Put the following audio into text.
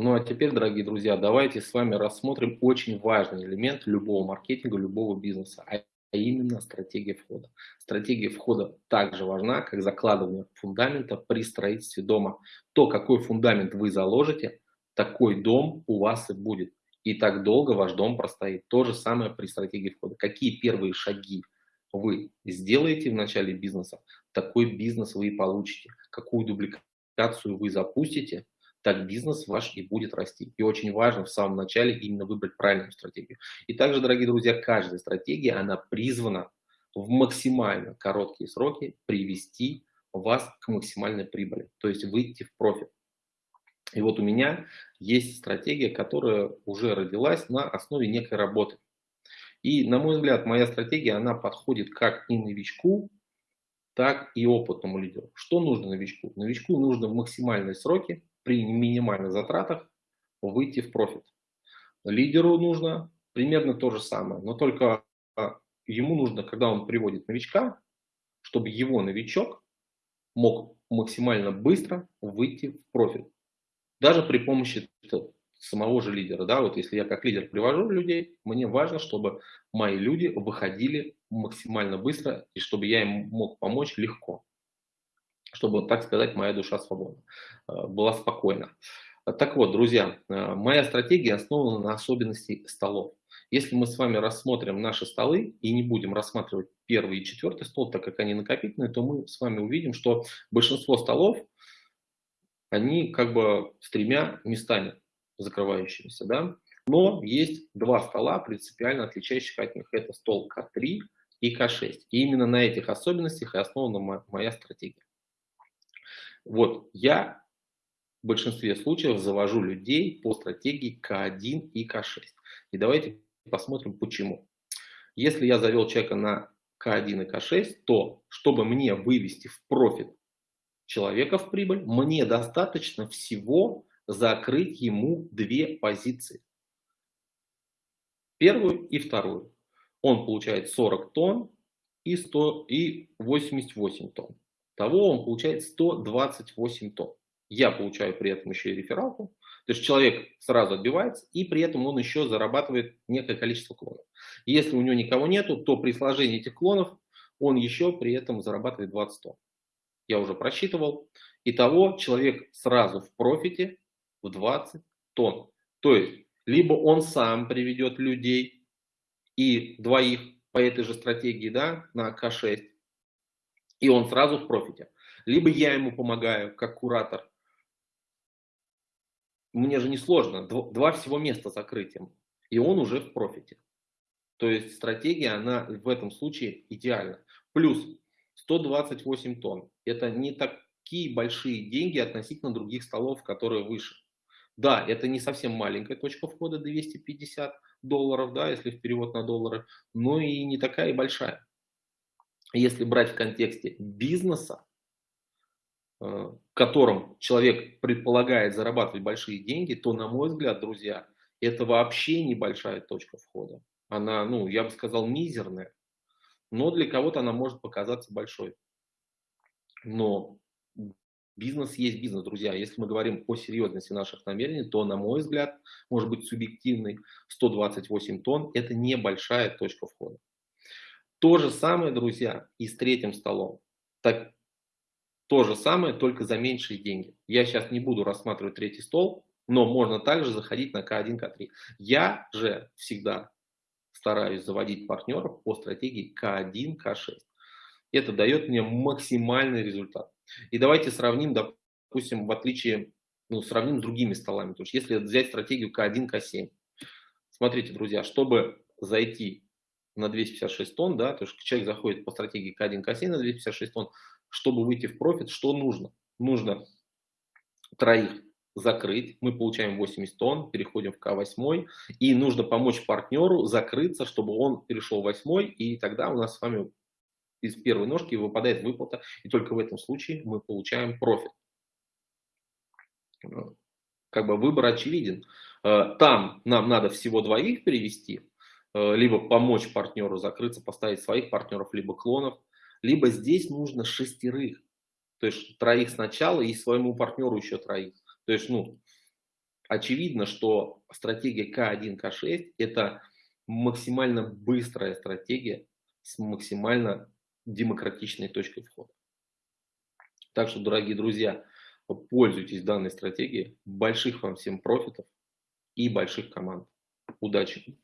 Ну а теперь, дорогие друзья, давайте с вами рассмотрим очень важный элемент любого маркетинга, любого бизнеса, а именно стратегия входа. Стратегия входа также важна, как закладывание фундамента при строительстве дома. То, какой фундамент вы заложите, такой дом у вас и будет. И так долго ваш дом простоит. То же самое при стратегии входа. Какие первые шаги вы сделаете в начале бизнеса, такой бизнес вы и получите. Какую дубликацию вы запустите, так бизнес ваш и будет расти. И очень важно в самом начале именно выбрать правильную стратегию. И также, дорогие друзья, каждая стратегия, она призвана в максимально короткие сроки привести вас к максимальной прибыли, то есть выйти в профит. И вот у меня есть стратегия, которая уже родилась на основе некой работы. И, на мой взгляд, моя стратегия, она подходит как и новичку, так и опытному лидеру. Что нужно новичку? Новичку нужно в максимальные сроки, при минимальных затратах, выйти в профит. Лидеру нужно примерно то же самое, но только а, ему нужно, когда он приводит новичка, чтобы его новичок мог максимально быстро выйти в профит. Даже при помощи самого же лидера. Да? Вот если я как лидер привожу людей, мне важно, чтобы мои люди выходили максимально быстро и чтобы я им мог помочь легко. Чтобы, так сказать, моя душа свободна, э, была спокойна. Так вот, друзья, э, моя стратегия основана на особенности столов. Если мы с вами рассмотрим наши столы и не будем рассматривать первый и четвертый стол, так как они накопительные, то мы с вами увидим, что большинство столов, они как бы с тремя местами закрывающимися, да. Но есть два стола, принципиально отличающих от них. Это стол К3 и К6. И именно на этих особенностях и основана моя стратегия. Вот, я в большинстве случаев завожу людей по стратегии К1 и К6. И давайте посмотрим, почему. Если я завел человека на К1 и К6, то чтобы мне вывести в профит человека в прибыль, мне достаточно всего закрыть ему две позиции. Первую и вторую. Он получает 40 тонн и, 100, и 88 тонн. Того он получает 128 тонн. Я получаю при этом еще и рефералку. То есть человек сразу отбивается, и при этом он еще зарабатывает некое количество клонов. Если у него никого нету, то при сложении этих клонов он еще при этом зарабатывает 20 тонн. Я уже просчитывал. Итого человек сразу в профите в 20 тонн. То есть, либо он сам приведет людей и двоих по этой же стратегии, да, на К6, и он сразу в профите. Либо я ему помогаю, как куратор. Мне же не сложно, два всего места закрытием, и он уже в профите. То есть стратегия, она в этом случае идеальна. Плюс 128 тонн. Это не такие большие деньги относительно других столов, которые выше. Да, это не совсем маленькая точка входа 250 долларов, да, если в перевод на доллары, но и не такая и большая. Если брать в контексте бизнеса, э, в котором человек предполагает зарабатывать большие деньги, то, на мой взгляд, друзья, это вообще небольшая точка входа. Она, ну, я бы сказал, мизерная, но для кого-то она может показаться большой. Но Бизнес есть бизнес, друзья. Если мы говорим о серьезности наших намерений, то, на мой взгляд, может быть субъективный, 128 тонн – это небольшая точка входа. То же самое, друзья, и с третьим столом. Так, то же самое, только за меньшие деньги. Я сейчас не буду рассматривать третий стол, но можно также заходить на К1, К3. Я же всегда стараюсь заводить партнеров по стратегии К1, К6. Это дает мне максимальный результат. И давайте сравним, допустим, в отличие, ну, сравним с другими столами. То есть если взять стратегию К1, К7. Смотрите, друзья, чтобы зайти на 256 тонн, да, то есть человек заходит по стратегии К1, К7 на 256 тонн, чтобы выйти в профит, что нужно? Нужно троих закрыть, мы получаем 80 тонн, переходим в К8, и нужно помочь партнеру закрыться, чтобы он перешел в 8, и тогда у нас с вами из первой ножки выпадает выплата, и только в этом случае мы получаем профит. Как бы выбор очевиден. Э, там нам надо всего двоих перевести, либо помочь партнеру закрыться, поставить своих партнеров, либо клонов, либо здесь нужно шестерых, то есть троих сначала и своему партнеру еще троих. То есть, ну, очевидно, что стратегия К1, К6 это максимально быстрая стратегия с максимально демократичной точкой входа. Так что, дорогие друзья, пользуйтесь данной стратегией. Больших вам всем профитов и больших команд. Удачи!